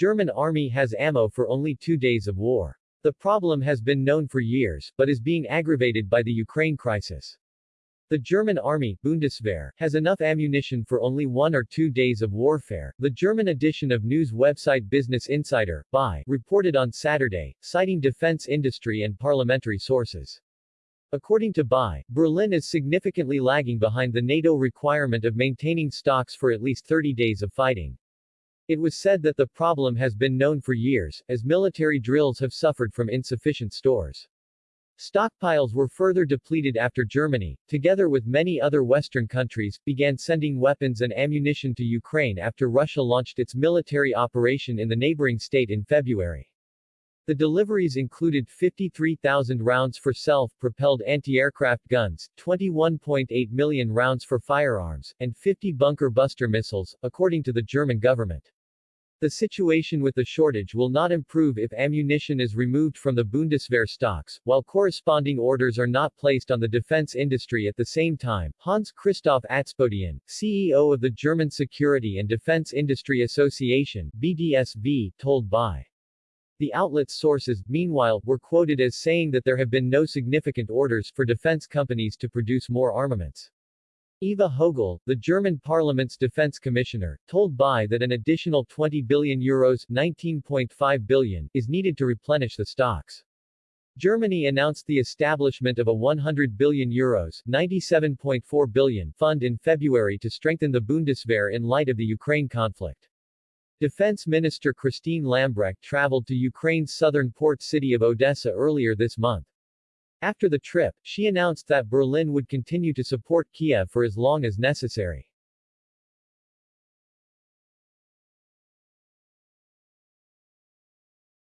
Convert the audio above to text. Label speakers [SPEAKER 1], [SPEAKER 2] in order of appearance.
[SPEAKER 1] German army has ammo for only two days of war. The problem has been known for years, but is being aggravated by the Ukraine crisis. The German army, Bundeswehr, has enough ammunition for only one or two days of warfare, the German edition of news website Business Insider, BI, reported on Saturday, citing defense industry and parliamentary sources. According to BI, Berlin is significantly lagging behind the NATO requirement of maintaining stocks for at least 30 days of fighting. It was said that the problem has been known for years, as military drills have suffered from insufficient stores. Stockpiles were further depleted after Germany, together with many other Western countries, began sending weapons and ammunition to Ukraine after Russia launched its military operation in the neighboring state in February. The deliveries included 53,000 rounds for self-propelled anti-aircraft guns, 21.8 million rounds for firearms, and 50 bunker buster missiles, according to the German government. The situation with the shortage will not improve if ammunition is removed from the Bundeswehr stocks, while corresponding orders are not placed on the defense industry at the same time, Hans Christoph Atzpodien, CEO of the German Security and Defense Industry Association, BDSV, told BI. The outlet's sources, meanwhile, were quoted as saying that there have been no significant orders for defense companies to produce more armaments. Eva Högl, the German parliament's defense commissioner, told BI that an additional 20 billion euros 19.5 billion is needed to replenish the stocks. Germany announced the establishment of a 100 billion euros 97.4 billion fund in February to strengthen the Bundeswehr in light of the Ukraine conflict. Defense Minister Christine Lambrecht traveled to Ukraine's southern port city of Odessa earlier this month. After the trip, she announced that Berlin would continue to support Kiev for as long as necessary.